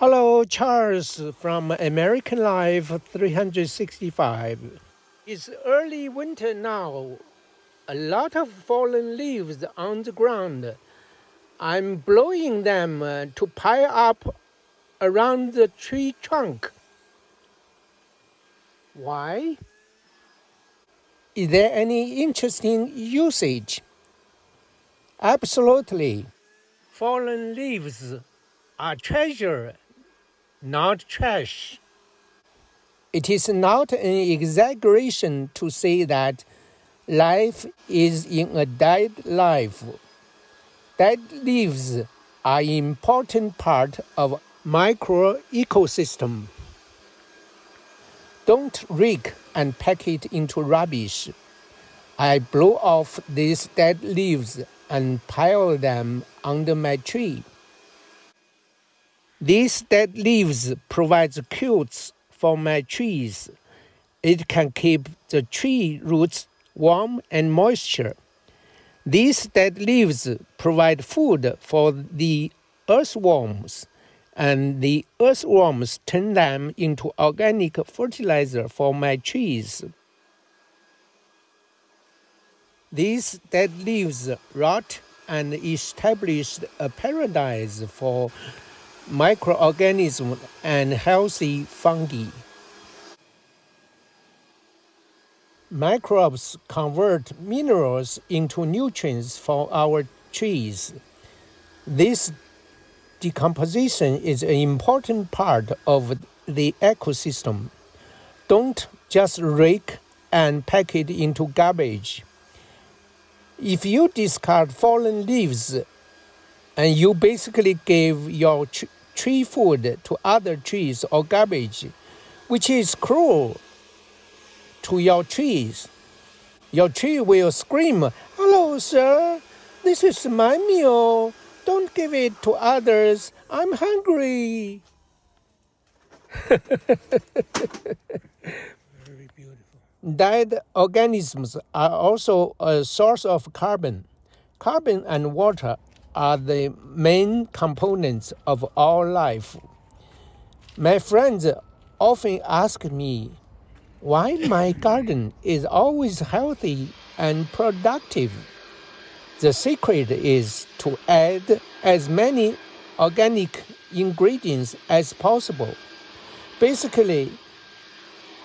Hello, Charles from American Life 365. It's early winter now. A lot of fallen leaves on the ground. I'm blowing them uh, to pile up around the tree trunk. Why? Is there any interesting usage? Absolutely. Fallen leaves are treasure not trash. It is not an exaggeration to say that life is in a dead life. Dead leaves are an important part of micro ecosystem. Don't rake and pack it into rubbish. I blow off these dead leaves and pile them under my tree. These dead leaves provide cutes for my trees. It can keep the tree roots warm and moisture. These dead leaves provide food for the earthworms, and the earthworms turn them into organic fertilizer for my trees. These dead leaves rot and establish a paradise for microorganisms and healthy fungi. Microbes convert minerals into nutrients for our trees. This decomposition is an important part of the ecosystem. Don't just rake and pack it into garbage. If you discard fallen leaves and you basically gave your tree food to other trees or garbage, which is cruel to your trees. Your tree will scream, Hello, sir, this is my meal. Don't give it to others. I'm hungry. Very beautiful. Dead organisms are also a source of carbon. Carbon and water are the main components of our life. My friends often ask me why my garden is always healthy and productive. The secret is to add as many organic ingredients as possible. Basically,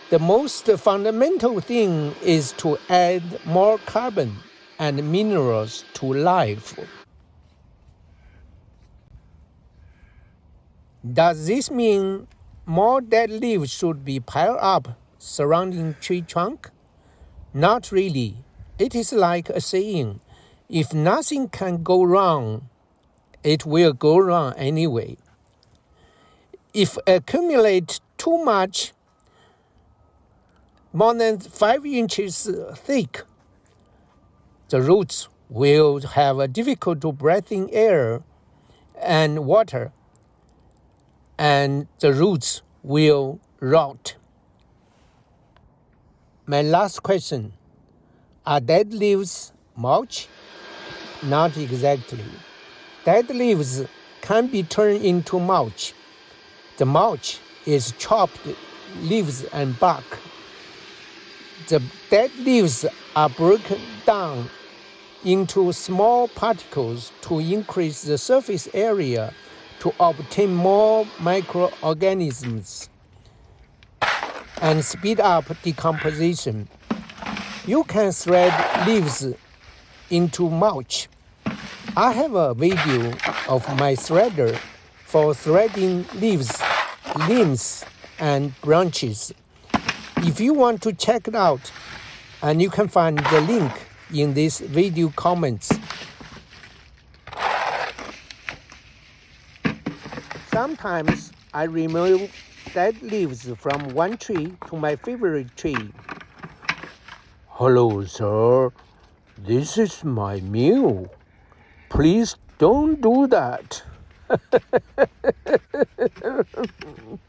the most fundamental thing is to add more carbon and minerals to life. Does this mean more dead leaves should be piled up surrounding tree trunk? Not really. It is like a saying, if nothing can go wrong, it will go wrong anyway. If accumulate too much, more than five inches thick, the roots will have a difficult to breathing air and water and the roots will rot. My last question Are dead leaves mulch? Not exactly. Dead leaves can be turned into mulch. The mulch is chopped leaves and bark. The dead leaves are broken down into small particles to increase the surface area to obtain more microorganisms and speed up decomposition. You can thread leaves into mulch. I have a video of my threader for threading leaves, limbs, and branches. If you want to check it out, and you can find the link in this video comments. Sometimes I remove dead leaves from one tree to my favorite tree. Hello, sir. This is my meal. Please don't do that.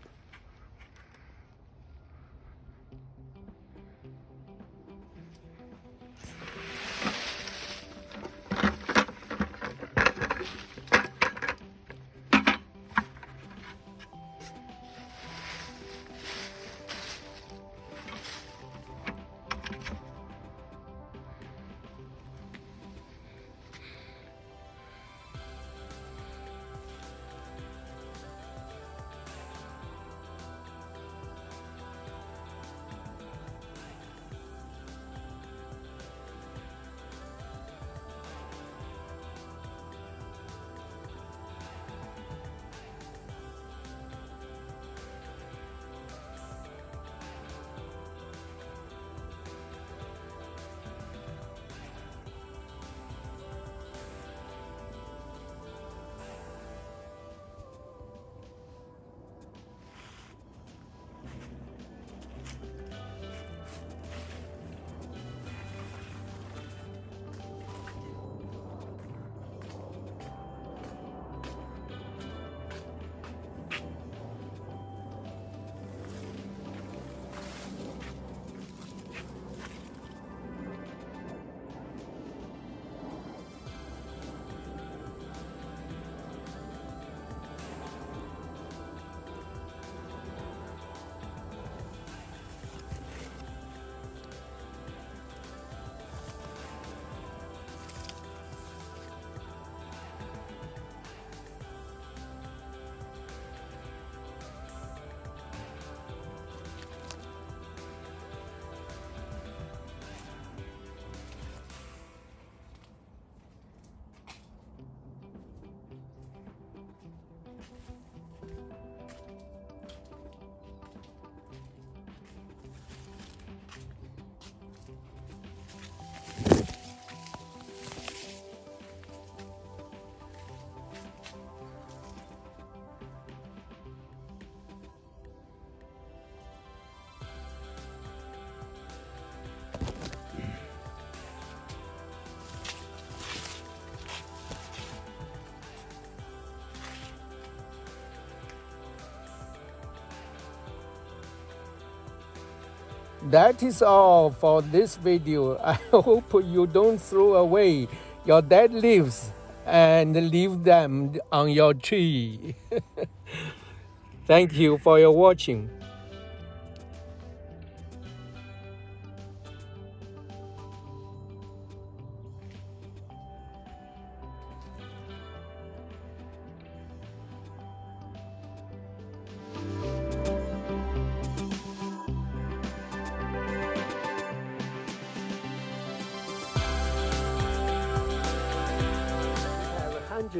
that is all for this video. I hope you don't throw away your dead leaves and leave them on your tree. Thank you for your watching.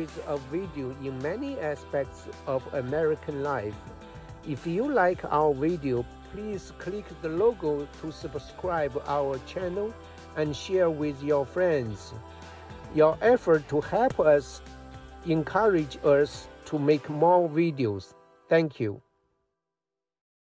Hundreds of videos in many aspects of American life. If you like our video, please click the logo to subscribe our channel and share with your friends. Your effort to help us encourage us to make more videos. Thank you.